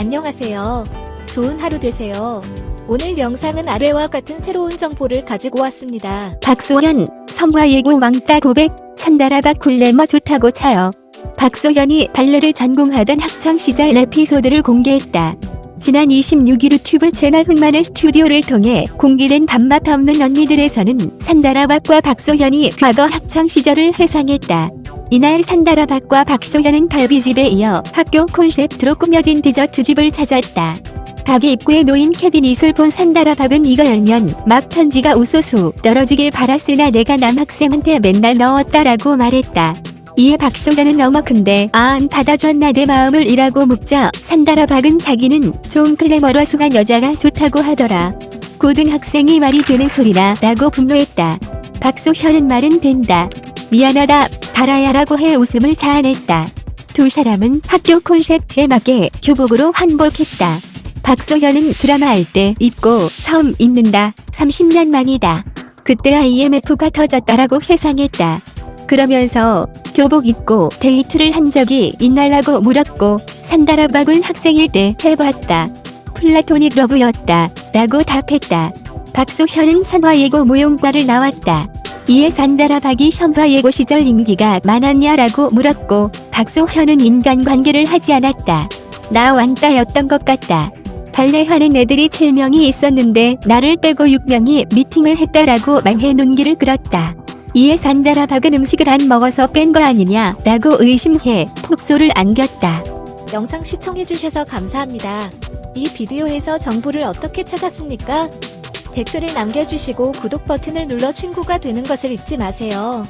안녕하세요. 좋은 하루 되세요. 오늘 영상은 아래와 같은 새로운 정보를 가지고 왔습니다. 박소현, 성화 예고 왕따 고백, 산다라박 굴레머 좋다고 차요. 박소현이 발레를 전공하던 학창시절 에피소드를 공개했다. 지난 26일 유튜브 채널 흑마늘 스튜디오를 통해 공개된 밥맛 없는 언니들에서는 산다라박과 박소현이 과거 학창시절을 회상했다. 이날 산다라박과 박소현은 갈비집에 이어 학교 콘셉트로 꾸며진 디저트집을 찾았다. 가게 입구에 놓인 캐비닛을 본 산다라박은 이거 열면 막 편지가 우소소 떨어지길 바랐으나 내가 남학생한테 맨날 넣었다라고 말했다. 이에 박소연은 어머 근데 아안 받아줬나 내 마음을 이라고 묻자 산다라박은 자기는 좀 클레머러숭한 여자가 좋다고 하더라. 고등학생이 말이 되는 소리라 라고 분노했다. 박소현은 말은 된다. 미안하다 다라야라고 해 웃음을 자아냈다. 두 사람은 학교 콘셉트에 맞게 교복으로 환복했다. 박소현은 드라마 할 때 입고 처음 입는다. 30년 만이다. 그때 IMF가 터졌다라고 회상했다. 그러면서 교복 입고 데이트를 한 적이 있냐라고 물었고 산다라박은 학생일 때 해봤다. 플라토닉 러브였다. 라고 답했다. 박소현은 산화예고 무용과를 나왔다. 이에 산다라박이 선화예고 시절 인기가 많았냐라고 물었고 박소현은 인간관계를 하지 않았다. 나 왕따였던 것 같다. 발레하는 애들이 7명이 있었는데 나를 빼고 6명이 미팅을 했다라고 말해 눈길을 끌었다. 이에 산다라박은 음식을 안 먹어서 뺀 거 아니냐 라고 의심해 폭소를 안겼다. 영상 시청해주셔서 감사합니다. 이 비디오에서 정보를 어떻게 찾았습니까? 댓글을 남겨주시고 구독 버튼을 눌러 친구가 되는 것을 잊지 마세요.